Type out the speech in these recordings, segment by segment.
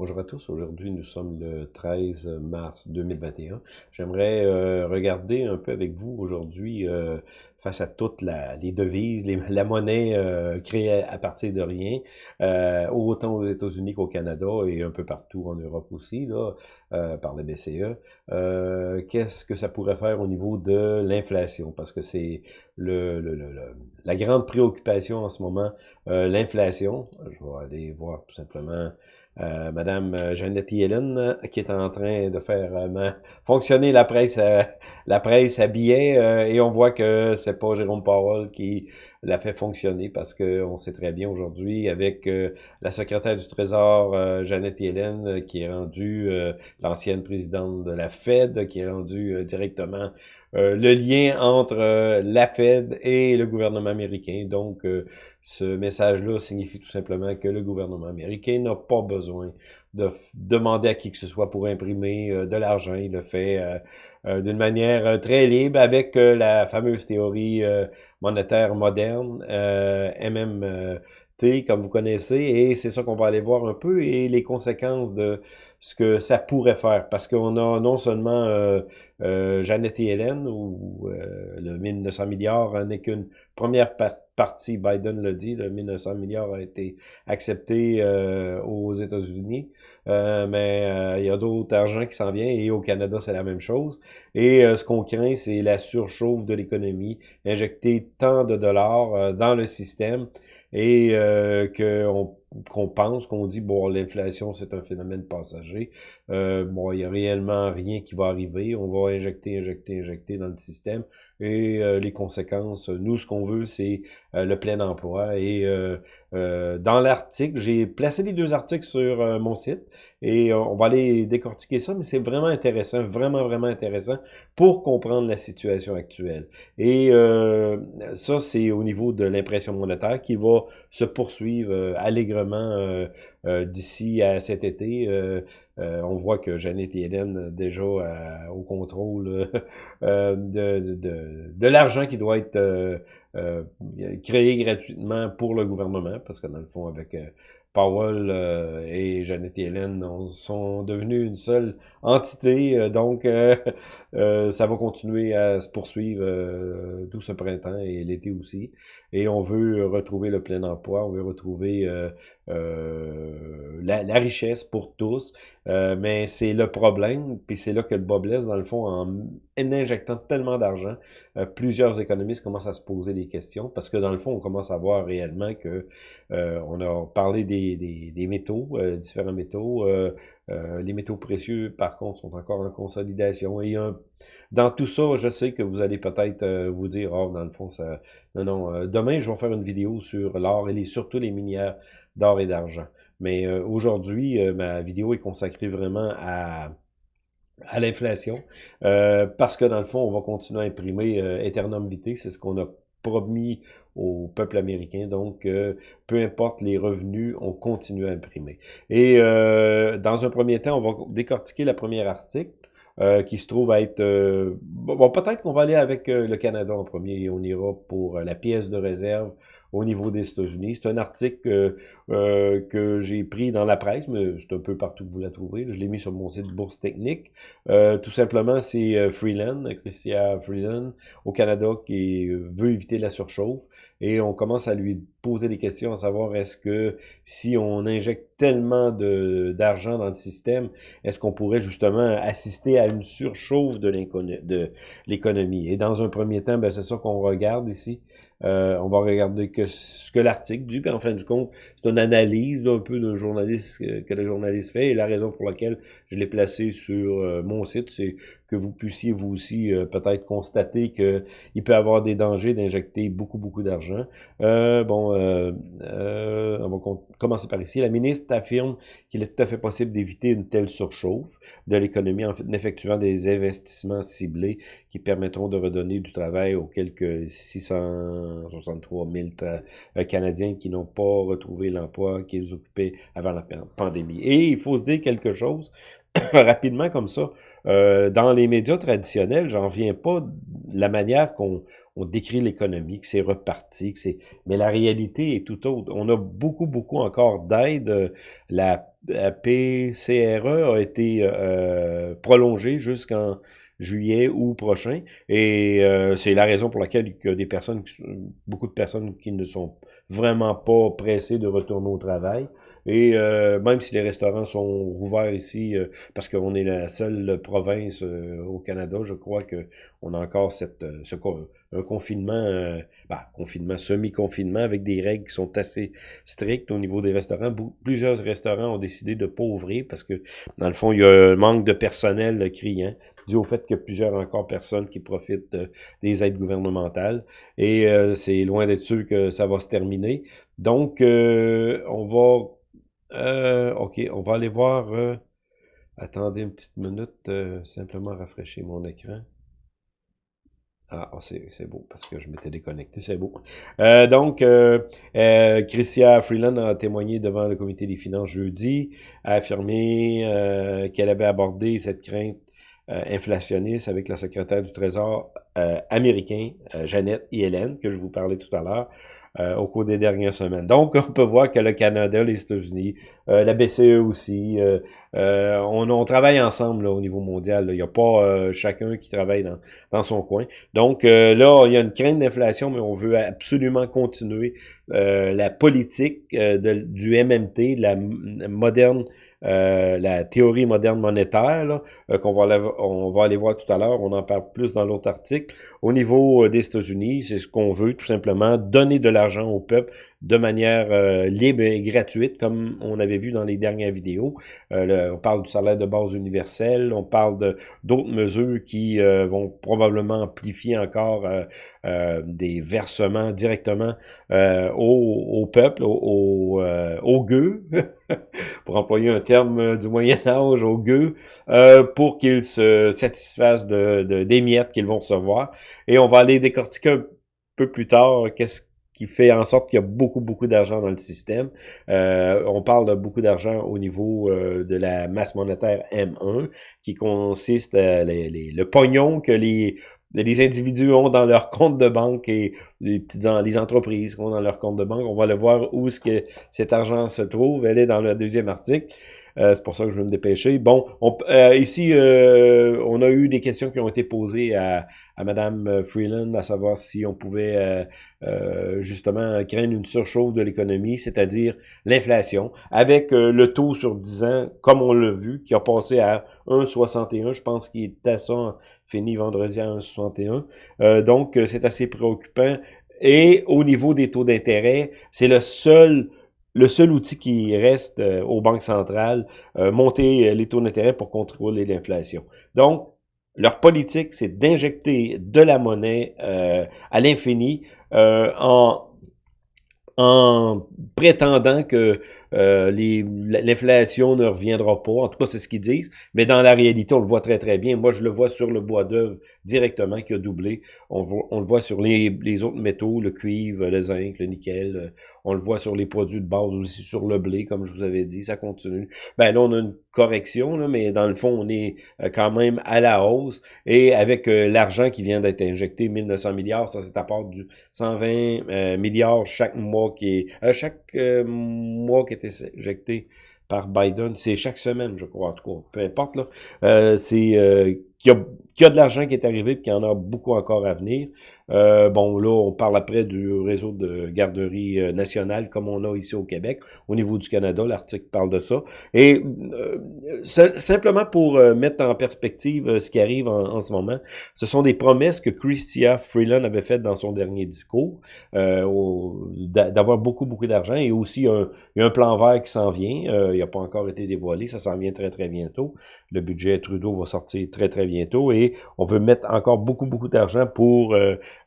Bonjour à tous, aujourd'hui nous sommes le 13 mars 2021. J'aimerais euh, regarder un peu avec vous aujourd'hui euh, face à toutes les devises, la monnaie euh, créée à partir de rien, autant aux États-Unis qu'au Canada et un peu partout en Europe aussi, là, par la BCE. Qu'est-ce que ça pourrait faire au niveau de l'inflation? Parce que c'est le, la grande préoccupation en ce moment, l'inflation. Je vais aller voir tout simplement euh, Madame euh, Jeannette Yellen, euh, qui est en train de faire fonctionner la presse la presse à billets, et on voit que c'est pas Jérôme Powell qui l'a fait fonctionner, parce que on sait très bien aujourd'hui, avec la secrétaire du Trésor, Jeannette Yellen, qui est rendue l'ancienne présidente de la Fed, qui est rendue directement le lien entre la Fed et le gouvernement américain. Donc, ce message-là signifie tout simplement que le gouvernement américain n'a pas besoin de demander à qui que ce soit pour imprimer euh, de l'argent. Il le fait euh, euh, d'une manière très libre avec la fameuse théorie monétaire moderne, MM comme vous connaissez, et c'est ça qu'on va aller voir un peu, et les conséquences de ce que ça pourrait faire, parce qu'on a non seulement Jeannette et Hélène, euh, le 1900 milliards n'est qu'une première partie, Biden l'a dit, le 1900 milliards a été accepté aux États-Unis, mais il y a d'autres argent qui s'en vient, et au Canada, c'est la même chose, et ce qu'on craint, c'est la surchauffe de l'économie, injecter tant de dollars dans le système, et euh, qu'on qu'on pense, qu'on dit, bon, l'inflation, c'est un phénomène passager. Euh, bon, il n'y a réellement rien qui va arriver. On va injecter, injecter, injecter dans le système. Et euh, les conséquences, nous, ce qu'on veut, c'est euh, le plein emploi. Et dans l'article, j'ai placé les deux articles sur mon site. Et on va aller décortiquer ça, mais c'est vraiment intéressant, vraiment, vraiment intéressant pour comprendre la situation actuelle. Et ça, c'est au niveau de l'impression monétaire qui va se poursuivre allègrement euh, euh, d'ici à cet été. Euh, on voit que Jeannette et Hélène, déjà au contrôle de, de, de, l'argent qui doit être créé gratuitement pour le gouvernement, parce que dans le fond, avec Powell euh, et Jeannette et Hélène sont devenus une seule entité, euh, donc euh, ça va continuer à se poursuivre tout ce printemps et l'été aussi. Et on veut retrouver le plein emploi, on veut retrouver la, richesse pour tous, mais c'est le problème, puis c'est là que le bas blesse, dans le fond, en injectant tellement d'argent, plusieurs économistes commencent à se poser des questions, parce que dans le fond, on commence à voir réellement que on a parlé des des, métaux, euh, différents métaux. Euh, euh, les métaux précieux, par contre, sont encore en consolidation. Et dans tout ça, je sais que vous allez peut-être vous dire, oh, dans le fond, ça... Non, non, demain, je vais faire une vidéo sur l'or et surtout les minières d'or et d'argent. Mais aujourd'hui, ma vidéo est consacrée vraiment à à l'inflation, parce que dans le fond, on va continuer à imprimer Eternum Vitae, c'est ce qu'on a promis au peuple américain. Donc, euh, peu importe les revenus, on continue à imprimer. Et euh, dans un premier temps, on va décortiquer le premier article. Euh, qui se trouve à être... bon, peut-être qu'on va aller avec le Canada en premier et on ira pour la pièce de réserve au niveau des États-Unis. C'est un article euh, que j'ai pris dans la presse, mais c'est un peu partout que vous la trouvez. Je l'ai mis sur mon site Bourse Technique. Euh, tout simplement, c'est euh, Freeland, Christian Freeland, au Canada, qui veut éviter la surchauffe. Et on commence à lui poser des questions à savoir est-ce que si on injecte tellement d'argent dans le système, est-ce qu'on pourrait justement assister à une surchauffe de l'économie? Et dans un premier temps, ben, c'est ça qu'on regarde ici. On va regarder que, ce que l'article dit, puis en fin du compte, c'est une analyse un peu d'un journaliste euh, que le journaliste fait, et la raison pour laquelle je l'ai placé sur euh, mon site, c'est que vous puissiez vous aussi peut-être constater que il peut avoir des dangers d'injecter beaucoup, beaucoup d'argent. bon, on va commencer par ici. La ministre affirme qu'il est tout à fait possible d'éviter une telle surchauffe de l'économie en, effectuant des investissements ciblés qui permettront de redonner du travail aux quelques 600 63 000 euh, Canadiens qui n'ont pas retrouvé l'emploi qu'ils occupaient avant la pandémie. Et il faut se dire quelque chose, rapidement comme ça, euh, dans les médias traditionnels, j'en viens pas de la manière qu'on décrit l'économie, que c'est reparti, que c'est. Mais la réalité est tout autre. On a beaucoup, beaucoup encore d'aide. La la PCRE a été euh, prolongée jusqu'en juillet ou prochain. Et euh, c'est la raison pour laquelle il y a des personnes, beaucoup de personnes qui ne sont vraiment pas pressées de retourner au travail. Et euh, même si les restaurants sont ouverts ici, euh, parce qu'on est la seule province au Canada, je crois que on a encore cette, ce, un confinement, bah, confinement, semi-confinement, avec des règles qui sont assez strictes au niveau des restaurants. Plusieurs restaurants ont décidé de pas ouvrir parce que, dans le fond, il y a un manque de personnel criant dû au fait a plusieurs encore personnes qui profitent des aides gouvernementales. Et euh, c'est loin d'être sûr que ça va se terminer. Donc, euh, on va... Euh, OK, on va aller voir... attendez une petite minute, simplement rafraîchir mon écran. Ah, oh, c'est beau, parce que je m'étais déconnecté, c'est beau. donc, euh, Christia Freeland a témoigné devant le comité des finances jeudi, a affirmé qu'elle avait abordé cette crainte euh, inflationniste avec la secrétaire du Trésor euh, américain, euh, Jeannette Hélène, que je vous parlais tout à l'heure, au cours des dernières semaines. Donc, on peut voir que le Canada, les États-Unis, la BCE aussi, on, on, travaille ensemble au niveau mondial. Il n'y a pas chacun qui travaille dans, dans son coin. Donc, là, il y a une crainte d'inflation, mais on veut absolument continuer la politique du MMT, de la moderne euh, la théorie moderne monétaire, euh, qu'on va, on va aller voir tout à l'heure, on en parle plus dans l'autre article. Au niveau euh, des États-Unis, c'est ce qu'on veut, tout simplement, donner de l'argent au peuple de manière libre et gratuite, comme on avait vu dans les dernières vidéos. on parle du salaire de base universel, on parle d'autres mesures qui vont probablement amplifier encore des versements directement au, peuple, au, au gueux, pour employer un terme euh, du Moyen Âge au gueux, euh, pour qu'ils se satisfassent de, des miettes qu'ils vont recevoir. Et on va aller décortiquer un peu plus tard qu'est-ce qui fait en sorte qu'il y a beaucoup, beaucoup d'argent dans le système. Euh, on parle de beaucoup d'argent au niveau de la masse monétaire M1, qui consiste à le pognon que les les individus ont dans leur compte de banque et les petites les entreprises ont dans leur compte de banque. On va le voir où est-ce que cet argent se trouve. Elle est dans le deuxième article. Euh, c'est pour ça que je vais me dépêcher. Bon, euh, ici, euh, on a eu des questions qui ont été posées à, à Mme Freeland, à savoir si on pouvait justement craindre une surchauffe de l'économie, c'est-à-dire l'inflation, avec le taux sur 10 ans, comme on l'a vu, qui a passé à 1,61. Je pense qu'il est à ça fini vendredi à 1,61. donc, c'est assez préoccupant. Et au niveau des taux d'intérêt, c'est le seul le seul outil qui reste euh, aux banques centrales, euh, monter euh, les taux d'intérêt pour contrôler l'inflation. Donc, leur politique, c'est d'injecter de la monnaie à l'infini en en prétendant que euh, l'inflation ne reviendra pas. En tout cas, c'est ce qu'ils disent. Mais dans la réalité, on le voit très, très bien. Moi, je le vois sur le bois d'œuvre directement qui a doublé. On, on le voit sur les, autres métaux, le cuivre, le zinc, le nickel. Euh, on le voit sur les produits de base aussi, sur le blé, comme je vous avais dit. Ça continue. Ben là, on a une correction, là, mais dans le fond, on est euh, quand même à la hausse. Et avec l'argent qui vient d'être injecté, 1900 milliards, ça c'est à part du 120 milliards chaque mois qui est... chaque mois qui était injecté par Biden. C'est chaque semaine, je crois, en tout cas. Peu importe, là. Euh, c'est euh, y, y, a de l'argent qui est arrivé et qu'il y en a beaucoup encore à venir. Euh, bon, là, on parle après du réseau de garderie euh, nationale comme on a ici au Québec. Au niveau du Canada, l'article parle de ça. Et euh, simplement pour mettre en perspective ce qui arrive en, ce moment, ce sont des promesses que Christia Freeland avait faites dans son dernier discours, d'avoir beaucoup, beaucoup d'argent et aussi un, a un plan vert qui s'en vient. il n'a pas encore été dévoilé, ça s'en vient très, très bientôt. Le budget Trudeau va sortir très, très bientôt et on veut mettre encore beaucoup, beaucoup d'argent pour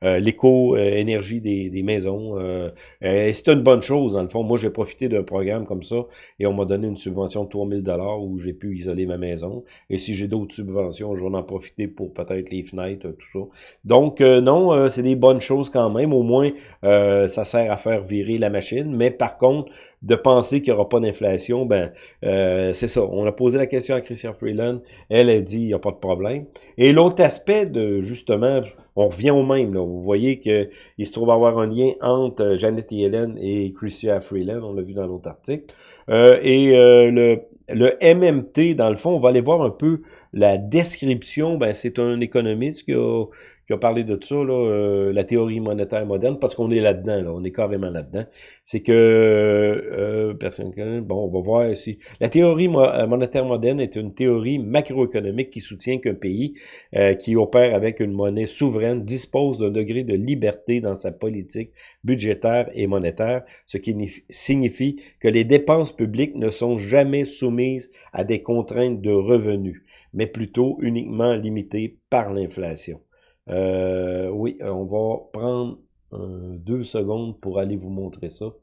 euh, l'éco-énergie des, maisons. Euh, c'est une bonne chose, dans le fond. Moi, j'ai profité d'un programme comme ça et on m'a donné une subvention de 3000 dollars où j'ai pu isoler ma maison. Et si j'ai d'autres subventions, je vais en profiter pour peut-être les fenêtres, tout ça. Donc, euh, non, c'est des bonnes choses quand même. Au moins, ça sert à faire virer la machine. Mais par contre, de penser qu'il n'y aura pas d'inflation, ben c'est ça. On a posé la question à Christian Freeland. Elle a dit, il n'y a pas de problème. Et l'autre aspect de, justement, on revient au même. Là. Vous voyez qu'il se trouve avoir un lien entre Janet Yellen et Chrystia Freeland, on l'a vu dans l'autre article. et le le MMT, dans le fond, on va aller voir un peu la description. Ben, c'est un économiste qui a, qui a parlé de ça, là, euh, la théorie monétaire moderne, parce qu'on est là-dedans, là, on est carrément là-dedans. C'est que, euh, personne, bon, on va voir ici. La théorie euh, monétaire moderne est une théorie macroéconomique qui soutient qu'un pays euh, qui opère avec une monnaie souveraine dispose d'un degré de liberté dans sa politique budgétaire et monétaire, ce qui signifie que les dépenses publiques ne sont jamais soumises à des contraintes de revenus, mais plutôt uniquement limitées par l'inflation. Euh, oui, on va prendre deux secondes pour aller vous montrer ça.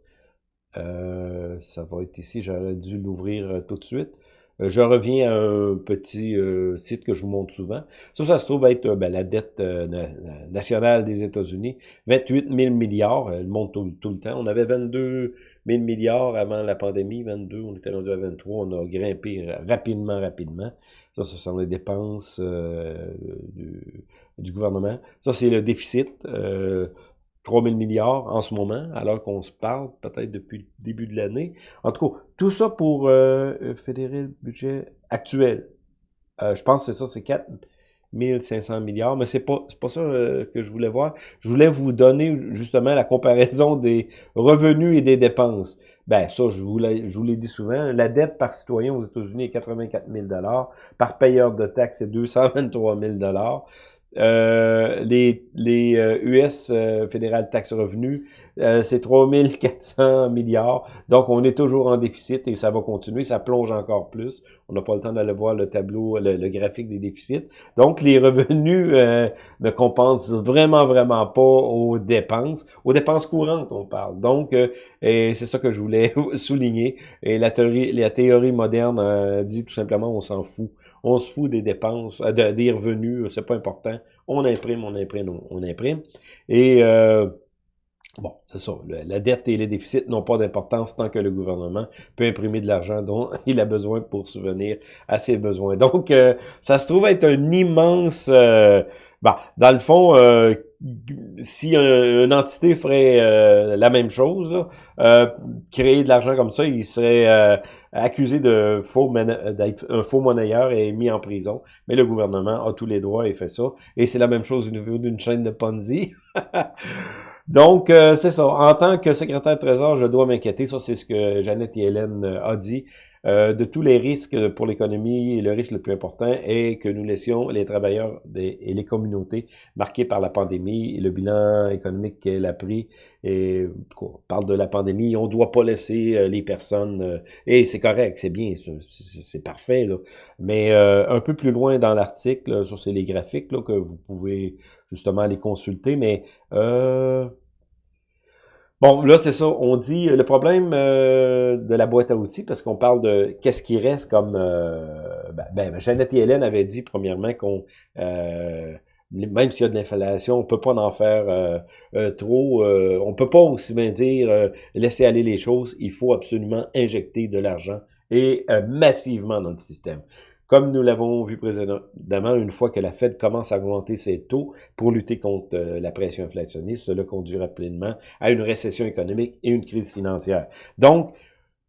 Euh, ça va être ici, j'aurais dû l'ouvrir euh, tout de suite. Euh, je reviens à un petit site que je vous montre souvent. Ça, ça se trouve être ben, la dette nationale des États-Unis. 28 000 milliards, elle monte tout, tout, le temps. On avait 22 000 milliards avant la pandémie, 22, on était rendu à 23, on a grimpé rapidement, rapidement. Ça, ce sont les dépenses du, du, gouvernement. Ça, c'est le déficit. Euh, 3 000 milliards en ce moment, alors qu'on se parle peut-être depuis le début de l'année. En tout cas, tout ça pour euh, euh fédérer le budget actuel. Euh, je pense que c'est ça, c'est 4 500 milliards, mais c'est pas, pas ça euh, que je voulais voir. Je voulais vous donner justement la comparaison des revenus et des dépenses. Ben ça, je vous l'ai dit souvent, la dette par citoyen aux États-Unis est 84 000 par payeur de taxes, c'est 223 000 euh, les, les US euh, euh, fédérales taxes revenus, euh, c'est 3400 milliards. Donc, on est toujours en déficit et ça va continuer. Ça plonge encore plus. On n'a pas le temps d'aller voir le tableau, le, graphique des déficits. Donc, les revenus ne compensent vraiment, vraiment pas aux dépenses. Aux dépenses courantes, on parle. Donc, c'est ça que je voulais souligner. Et la théorie, la théorie moderne dit tout simplement, on s'en fout. On se fout des dépenses, des revenus, c'est pas important on imprime, on imprime, on imprime. Et euh, bon, c'est ça. la dette et les déficits n'ont pas d'importance tant que le gouvernement peut imprimer de l'argent dont il a besoin pour subvenir à ses besoins. Donc, euh, ça se trouve être un immense... Euh, bon, dans le fond, euh, si une entité ferait euh, la même chose, euh, créer de l'argent comme ça, il serait euh, accusé de faux d'être un faux monnayeur et mis en prison. Mais le gouvernement a tous les droits et fait ça. Et c'est la même chose au niveau d'une chaîne de Ponzi. Donc, c'est ça. En tant que secrétaire de Trésor, je dois m'inquiéter. Ça, c'est ce que Jeannette et Hélène a dit. Euh, de tous les risques pour l'économie, le risque le plus important est que nous laissions les travailleurs et les communautés marquées par la pandémie et le bilan économique qu'elle a pris. Et on parle de la pandémie, on ne doit pas laisser euh, les personnes... Euh, et c'est correct, c'est bien, c'est parfait. Là. Mais un peu plus loin dans l'article, sur les graphiques là, que vous pouvez justement les consulter, mais... Euh, Bon, là, c'est ça. On dit le problème euh, de la boîte à outils, parce qu'on parle de qu'est-ce qui reste comme... Euh, ben, ben, Jeannette et Hélène avaient dit, premièrement, qu'on... Euh, même s'il y a de l'inflation, on peut pas en faire trop. on peut pas aussi bien dire laisser aller les choses. Il faut absolument injecter de l'argent et massivement dans le système. Comme nous l'avons vu précédemment, une fois que la Fed commence à augmenter ses taux pour lutter contre euh, la pression inflationniste, cela conduira pleinement à une récession économique et une crise financière. Donc,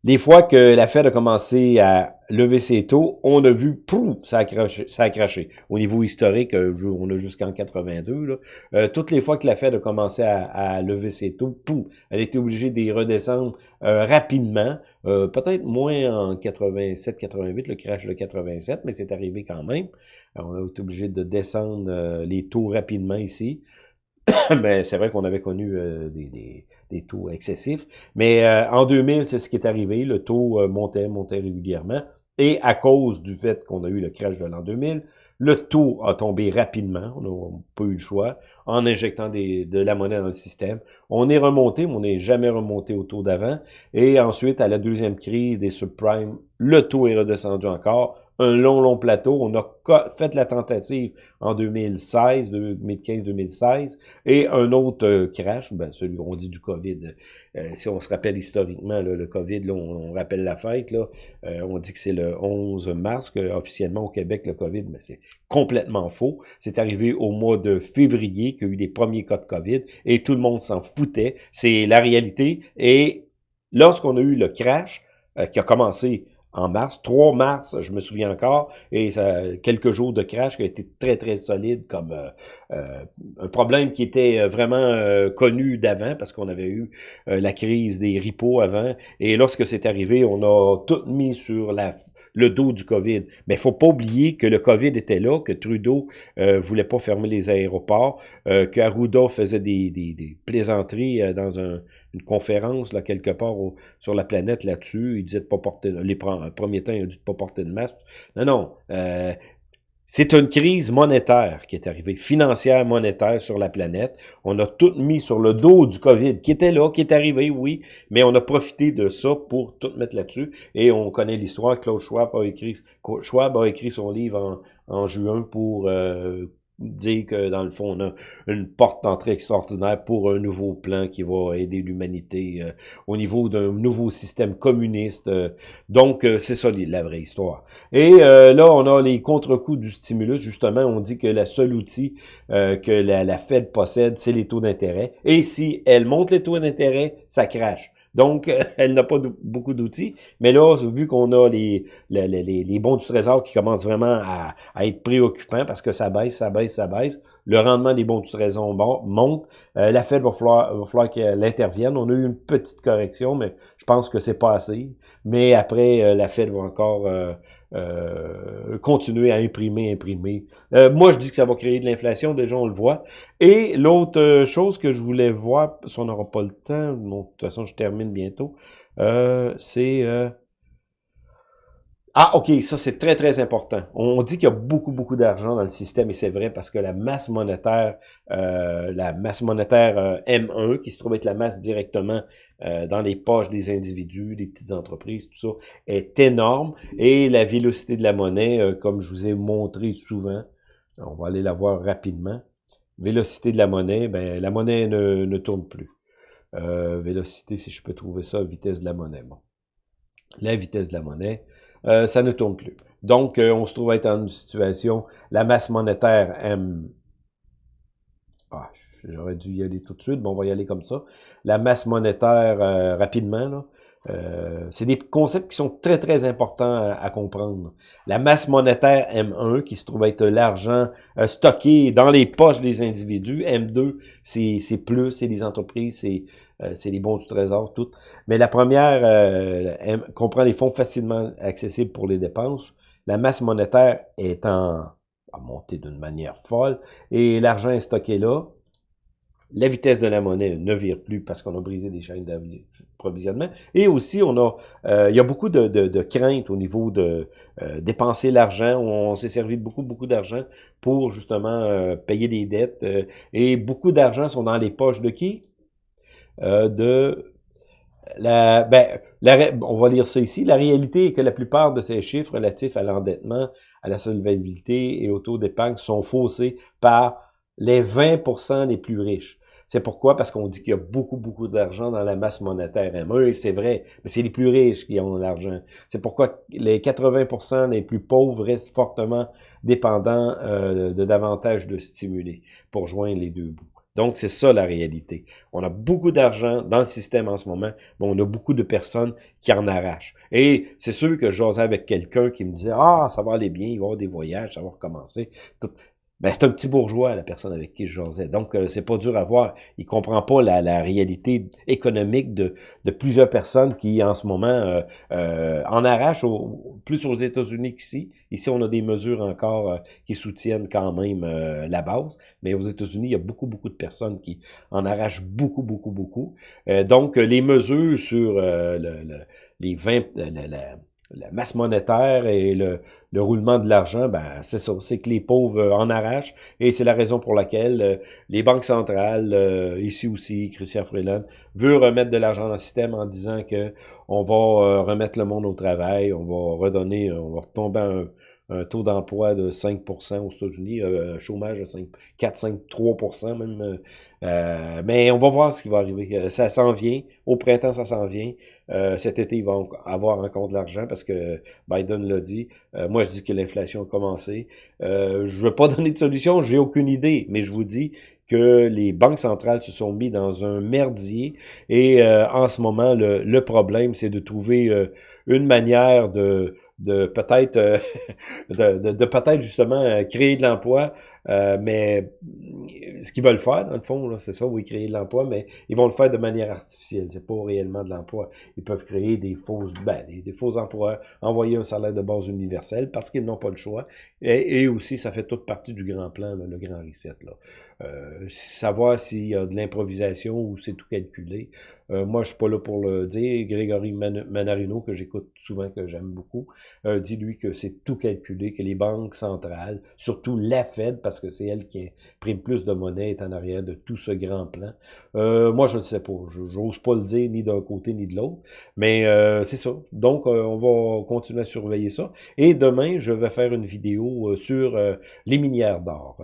les fois que la Fed a commencé à lever ses taux, on a vu, pouf, ça a craché. Au niveau historique, euh, on a jusqu'en 82. Là. Euh, toutes les fois que la Fed a commencé à, lever ses taux, pouf, elle était obligée d'y redescendre euh, rapidement. Peut-être moins en 87-88, le crash de 87, mais c'est arrivé quand même. on a été obligé de descendre les taux rapidement ici. mais c'est vrai qu'on avait connu des taux excessifs. Mais euh, en 2000, c'est ce qui est arrivé. Le taux euh, montait, montait régulièrement. Et à cause du fait qu'on a eu le crash de l'an 2000, le taux a tombé rapidement, on n'a pas eu le choix, en injectant des, de la monnaie dans le système. On est remonté, mais on n'est jamais remonté au taux d'avant. Et ensuite, à la deuxième crise des subprimes, le taux est redescendu encore. Un long, long plateau. On a fait la tentative en 2016, 2015-2016, et un autre euh, crash, ben celui on dit du COVID. Euh, si on se rappelle historiquement, le COVID, on, rappelle la fête, là, euh, on dit que c'est le 11 mars, que, officiellement au Québec, le COVID, mais c'est complètement faux. C'est arrivé au mois de février qu'il y a eu des premiers cas de COVID, et tout le monde s'en foutait. C'est la réalité. Et lorsqu'on a eu le crash, qui a commencé en mars, 3 mars, je me souviens encore, et ça, quelques jours de crash qui a été très, très solide comme euh, euh, un problème qui était euh, vraiment connu d'avant parce qu'on avait eu la crise des ripos avant. Et lorsque c'est arrivé, on a tout mis sur la le dos du COVID. Mais il faut pas oublier que le COVID était là, que Trudeau euh, voulait pas fermer les aéroports, euh, que Arruda faisait des, des, des plaisanteries euh, dans un, une conférence là quelque part sur la planète là-dessus. Il disait de pas porter les premiers temps, il a de pas porter de masque. Non, non. Euh, c'est une crise monétaire qui est arrivée, financière, monétaire sur la planète. On a tout mis sur le dos du COVID, qui était là, qui est arrivé, oui, mais on a profité de ça pour tout mettre là-dessus. Et on connaît l'histoire. Claude Schwab a écrit, Schwab a écrit son livre en, en juin pour euh, dire que dans le fond, on a une porte d'entrée extraordinaire pour un nouveau plan qui va aider l'humanité euh, au niveau d'un nouveau système communiste. Euh. donc, euh, c'est ça la vraie histoire. Et là, on a les contre-coups du stimulus. Justement, on dit que le seul outil que la, la Fed possède, c'est les taux d'intérêt. Et si elle monte les taux d'intérêt, ça crache. Donc, elle n'a pas beaucoup d'outils. Mais là, vu qu'on a les, les, les, bons du trésor qui commencent vraiment à, être préoccupants parce que ça baisse, ça baisse, ça baisse, le rendement des bons du trésor monte, euh, la Fed va falloir, falloir qu'elle intervienne. On a eu une petite correction, mais je pense que c'est pas assez. Mais après, euh, la Fed va encore... Euh, euh, continuer à imprimer, imprimer. Euh, moi, je dis que ça va créer de l'inflation, déjà on le voit. Et l'autre euh, chose que je voulais voir, si on n'aura pas le temps, de toute façon je termine bientôt, c'est ah, OK, ça c'est très, très important. On dit qu'il y a beaucoup, beaucoup d'argent dans le système, et c'est vrai parce que la masse monétaire, euh, la masse monétaire euh, M1, qui se trouve être la masse directement euh, dans les poches des individus, des petites entreprises, tout ça, est énorme. Et la vélocité de la monnaie, comme je vous ai montré souvent, on va aller la voir rapidement. Vélocité de la monnaie, ben la monnaie ne, ne tourne plus. vélocité, si je peux trouver ça, vitesse de la monnaie. Bon. La vitesse de la monnaie, euh, ça ne tourne plus. Donc, euh, on se trouve être dans une situation, la masse monétaire M... Ah, j'aurais dû y aller tout de suite, mais on va y aller comme ça. La masse monétaire, euh, rapidement, là, c'est des concepts qui sont très, très importants à, comprendre. La masse monétaire M1, qui se trouve être l'argent stocké dans les poches des individus. M2, c'est plus, c'est les entreprises, c'est euh, les bons du trésor, toutes. Mais la première euh, comprend les fonds facilement accessibles pour les dépenses. La masse monétaire est en à monter d'une manière folle et l'argent est stocké là. La vitesse de la monnaie ne vire plus parce qu'on a brisé des chaînes d'approvisionnement. Et aussi, on a, euh, il y a beaucoup de, de, craintes au niveau de dépenser l'argent. On, s'est servi de beaucoup, beaucoup d'argent pour justement payer des dettes. et beaucoup d'argent sont dans les poches de qui? Euh, de la, ben, on va lire ça ici. La réalité est que la plupart de ces chiffres relatifs à l'endettement, à la solvabilité et au taux d'épargne sont faussés par les 20% les plus riches. C'est pourquoi? Parce qu'on dit qu'il y a beaucoup, beaucoup d'argent dans la masse monétaire Oui, c'est vrai, mais c'est les plus riches qui ont l'argent. C'est pourquoi les 80% les plus pauvres restent fortement dépendants euh, de davantage de stimuli pour joindre les deux bouts. Donc, c'est ça la réalité. On a beaucoup d'argent dans le système en ce moment, mais on a beaucoup de personnes qui en arrachent. Et c'est sûr que j'osais avec quelqu'un qui me disait « Ah, ça va aller bien, il va y avoir des voyages, ça va recommencer. » ben, c'est un petit bourgeois, la personne avec qui je jasais. Donc, euh, c'est pas dur à voir. Il comprend pas la, la réalité économique de, de, plusieurs personnes qui, en ce moment, euh, euh en arrachent plus aux États-Unis qu'ici. Ici, on a des mesures encore euh, qui soutiennent quand même la base. Mais aux États-Unis, il y a beaucoup, beaucoup de personnes qui en arrachent beaucoup, beaucoup, beaucoup. donc, les mesures sur le, les 20... la, la masse monétaire et le, le roulement de l'argent, ben c'est ça, c'est que les pauvres en arrachent, et c'est la raison pour laquelle les banques centrales, ici aussi, Christian Freeland, veut remettre de l'argent dans le système en disant que on va remettre le monde au travail, on va redonner, on va retomber un un taux d'emploi de 5% aux États-Unis, euh, un chômage de 5, 4, 5, 3% même. Euh, euh, mais on va voir ce qui va arriver. Ça s'en vient. Au printemps, ça s'en vient. cet été, ils vont avoir encore de l'argent parce que Biden l'a dit. moi, je dis que l'inflation a commencé. je ne veux pas donner de solution, j'ai aucune idée, mais je vous dis que les banques centrales se sont mis dans un merdier et en ce moment, le, le problème, c'est de trouver une manière de de peut-être euh, de, de, peut-être justement euh, créer de l'emploi, euh, mais ce qu'ils veulent faire, dans le fond, c'est ça, oui, créer de l'emploi, mais ils vont le faire de manière artificielle. C'est pas réellement de l'emploi. Ils peuvent créer des fausses, ben, des, faux emplois, envoyer un salaire de base universel parce qu'ils n'ont pas le choix. Et, aussi, ça fait toute partie du grand plan, le grand reset. Là. Euh, savoir s'il y a de l'improvisation ou c'est tout calculé. Euh, moi, je suis pas là pour le dire. Grégory Manarino, que j'écoute souvent, que j'aime beaucoup, euh, dit lui que c'est tout calculé, que les banques centrales, surtout la Fed, parce que c'est elle qui imprime plus de monnaie, est en arrière de tout ce grand plan. Euh, moi, je ne sais pas. Je n'ose pas le dire ni d'un côté ni de l'autre. Mais euh, c'est ça. Donc, euh, on va continuer à surveiller ça. Et demain, je vais faire une vidéo sur les minières d'or.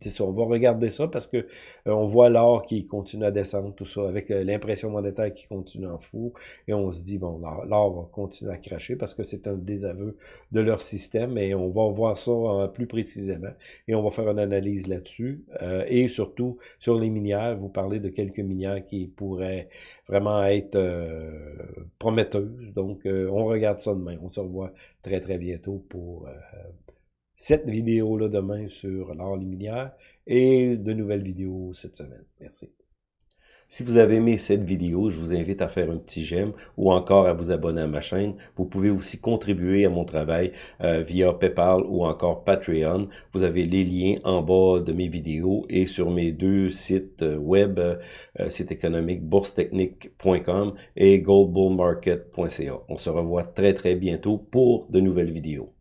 c'est ça. On va regarder ça parce que on voit l'or qui continue à descendre, tout ça, avec l'impression monétaire qui continue en fou. Et on se dit, bon, l'or va continuer à cracher parce que c'est un désaveu de leur système. Et on va voir ça plus précisément et on va faire une analyse là-dessus. Euh, et surtout, sur les minières, vous parlez de quelques minières qui pourraient vraiment être euh, prometteuses. Donc, euh, on regarde ça demain. On se revoit très, très bientôt pour cette vidéo-là demain sur l'art les minières et de nouvelles vidéos cette semaine. Merci. Si vous avez aimé cette vidéo, je vous invite à faire un petit j'aime ou encore à vous abonner à ma chaîne. Vous pouvez aussi contribuer à mon travail euh, via PayPal ou encore Patreon. Vous avez les liens en bas de mes vidéos et sur mes deux sites euh, web, euh, site économique boursetechnique.com et goldbullmarket.ca. On se revoit très très bientôt pour de nouvelles vidéos.